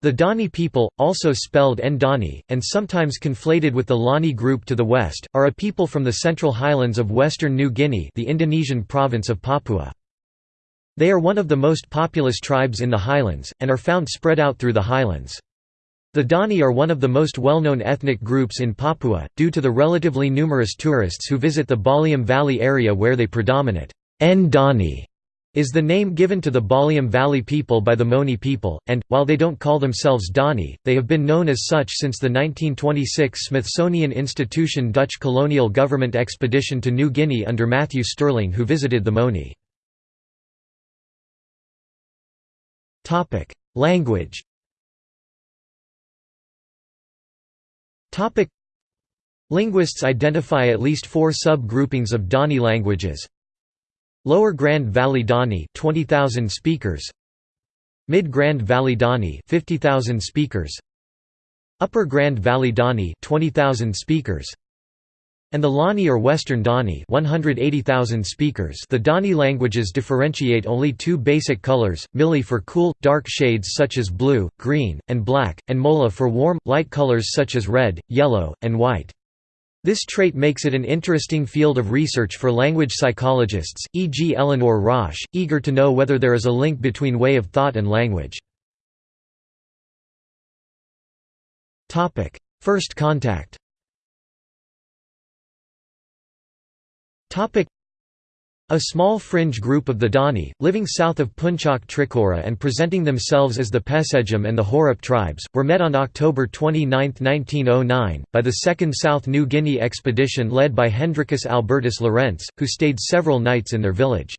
The Dani people, also spelled Ndani, and sometimes conflated with the Lani group to the west, are a people from the central highlands of western New Guinea the Indonesian province of Papua. They are one of the most populous tribes in the highlands, and are found spread out through the highlands. The Dani are one of the most well-known ethnic groups in Papua, due to the relatively numerous tourists who visit the Baliem Valley area where they predominate. Ndani is the name given to the Baliem Valley people by the Moni people, and, while they don't call themselves Dani, they have been known as such since the 1926 Smithsonian Institution Dutch colonial government expedition to New Guinea under Matthew Stirling who visited the Moni. Language Linguists identify at least four sub-groupings of Dani languages Lower Grand Valley Dani 20,000 speakers. Mid Grand Valley Dani 50,000 speakers. Upper Grand Valley Dani 20,000 speakers. And the Lani or Western Dani 180,000 speakers. The Dani languages differentiate only two basic colors, Mili for cool, dark shades such as blue, green, and black, and Mola for warm, light colors such as red, yellow, and white. This trait makes it an interesting field of research for language psychologists, e.g. Eleanor Rosch, eager to know whether there is a link between way of thought and language. First contact a small fringe group of the Dani, living south of Puncak Trikora and presenting themselves as the Pesejam and the Horop tribes, were met on October 29, 1909, by the Second South New Guinea expedition led by Hendrikus Albertus Lorentz, who stayed several nights in their village.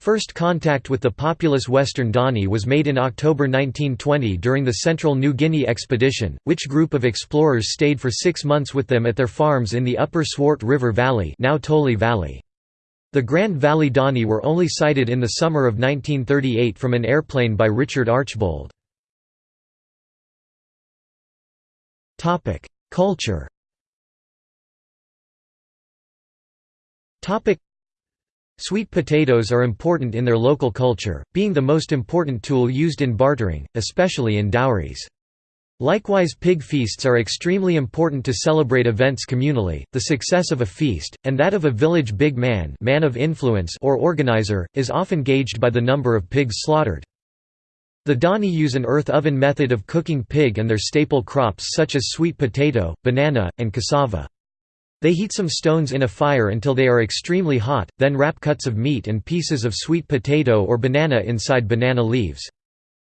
First contact with the populous Western Dani was made in October 1920 during the Central New Guinea expedition, which group of explorers stayed for six months with them at their farms in the upper Swart River Valley, now Toli Valley. The Grand Valley Dani were only sighted in the summer of 1938 from an airplane by Richard Archbold. Culture Sweet potatoes are important in their local culture, being the most important tool used in bartering, especially in dowries. Likewise pig feasts are extremely important to celebrate events communally. The success of a feast, and that of a village big man, man of influence or organizer, is often gauged by the number of pigs slaughtered. The Dani use an earth oven method of cooking pig and their staple crops such as sweet potato, banana, and cassava. They heat some stones in a fire until they are extremely hot, then wrap cuts of meat and pieces of sweet potato or banana inside banana leaves.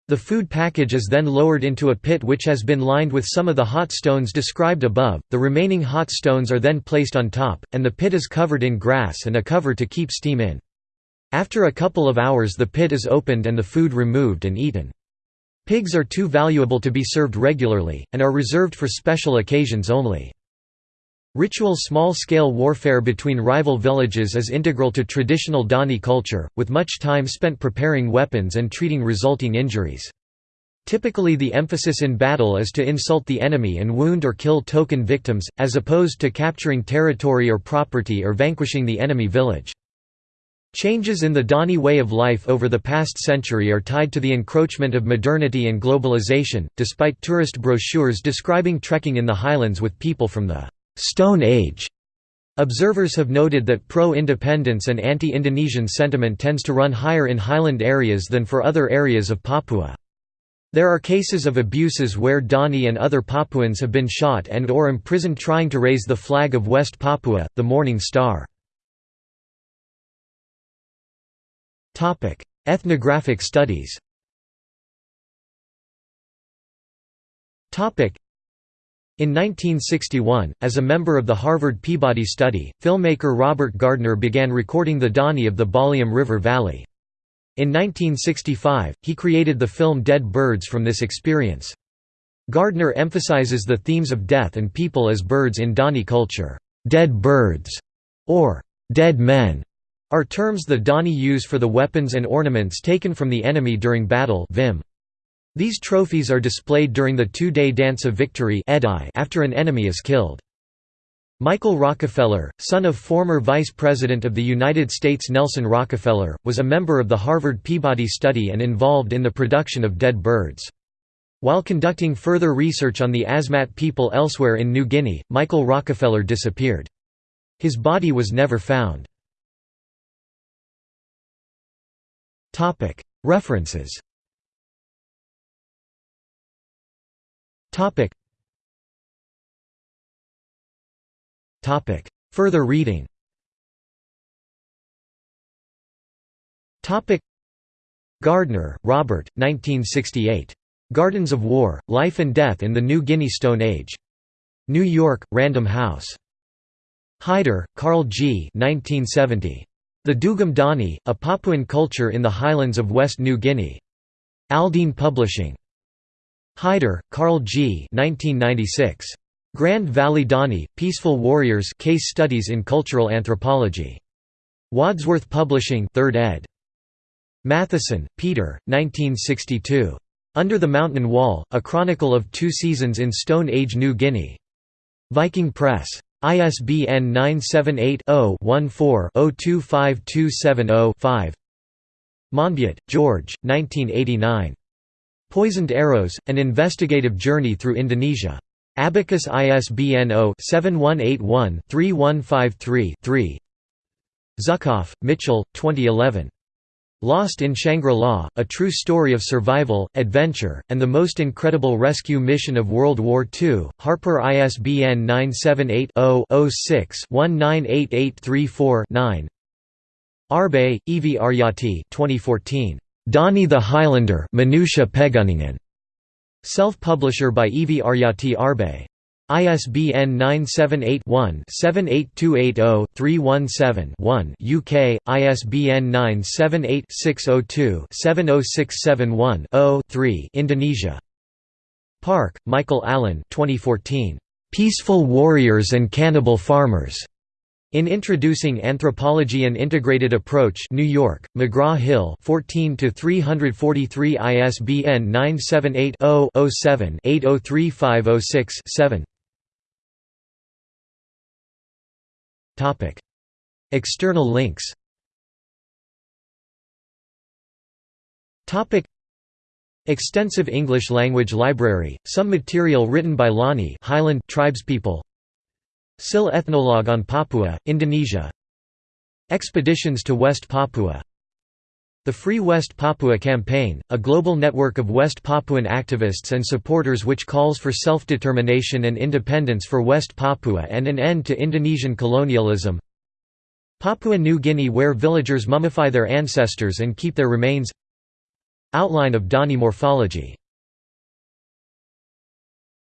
The food package is then lowered into a pit which has been lined with some of the hot stones described above, the remaining hot stones are then placed on top, and the pit is covered in grass and a cover to keep steam in. After a couple of hours the pit is opened and the food removed and eaten. Pigs are too valuable to be served regularly, and are reserved for special occasions only. Ritual small-scale warfare between rival villages is integral to traditional Dani culture, with much time spent preparing weapons and treating resulting injuries. Typically the emphasis in battle is to insult the enemy and wound or kill token victims, as opposed to capturing territory or property or vanquishing the enemy village. Changes in the Dani way of life over the past century are tied to the encroachment of modernity and globalization, despite tourist brochures describing trekking in the highlands with people from the Stone Age. Observers have noted that pro-independence and anti-Indonesian sentiment tends to run higher in highland areas than for other areas of Papua. There are cases of abuses where Dani and other Papuans have been shot and or imprisoned trying to raise the flag of West Papua, the Morning Star. Ethnographic studies in 1961, as a member of the Harvard Peabody Study, filmmaker Robert Gardner began recording the Dani of the Baliem River Valley. In 1965, he created the film Dead Birds from this experience. Gardner emphasizes the themes of death and people as birds in Dani culture. Dead birds, or dead men, are terms the Dani use for the weapons and ornaments taken from the enemy during battle Vim. These trophies are displayed during the two-day Dance of Victory after an enemy is killed. Michael Rockefeller, son of former Vice President of the United States Nelson Rockefeller, was a member of the Harvard Peabody Study and involved in the production of Dead Birds. While conducting further research on the Asmat people elsewhere in New Guinea, Michael Rockefeller disappeared. His body was never found. References Further reading Topic. Gardner, Robert, 1968. Gardens of War, Life and Death in the New Guinea Stone Age. New York, Random House. Heider, Karl G. 1970. The Dugum Dani, A Papuan Culture in the Highlands of West New Guinea. Aldine Publishing. Heider, Karl G. 1996. Grand Valley Dani, Peaceful Warriors Case Studies in Cultural Anthropology. Wadsworth Publishing 3rd ed. Matthiessen, Peter, 1962. Under the Mountain Wall, A Chronicle of Two Seasons in Stone Age New Guinea. Viking Press. ISBN 978-0-14-025270-5 Monbiot, George, 1989. Poisoned Arrows, An Investigative Journey Through Indonesia. Abacus ISBN 0-7181-3153-3 Zuckoff, Mitchell, 2011. Lost in Shangri-La, A True Story of Survival, Adventure, and the Most Incredible Rescue Mission of World War II, Harper ISBN 978-0-6-198834-9 Arbe, Evi Aryati 2014. Dani the Highlander. Self-publisher by Evi Aryati Arbe. ISBN 978-1-78280-317-1 UK, ISBN 978-602-70671-0-3 Indonesia. Park, Michael Allen 2014. "'Peaceful Warriors and Cannibal Farmers' In Introducing Anthropology and Integrated Approach New York, McGraw-Hill 14 343 ISBN 978 0 7 803506 7 External links. Extensive English language library, some material written by Lani Highland tribespeople SIL Ethnologue on Papua, Indonesia. Expeditions to West Papua. The Free West Papua Campaign, a global network of West Papuan activists and supporters which calls for self-determination and independence for West Papua and an end to Indonesian colonialism. Papua New Guinea where villagers mummify their ancestors and keep their remains. Outline of Dani morphology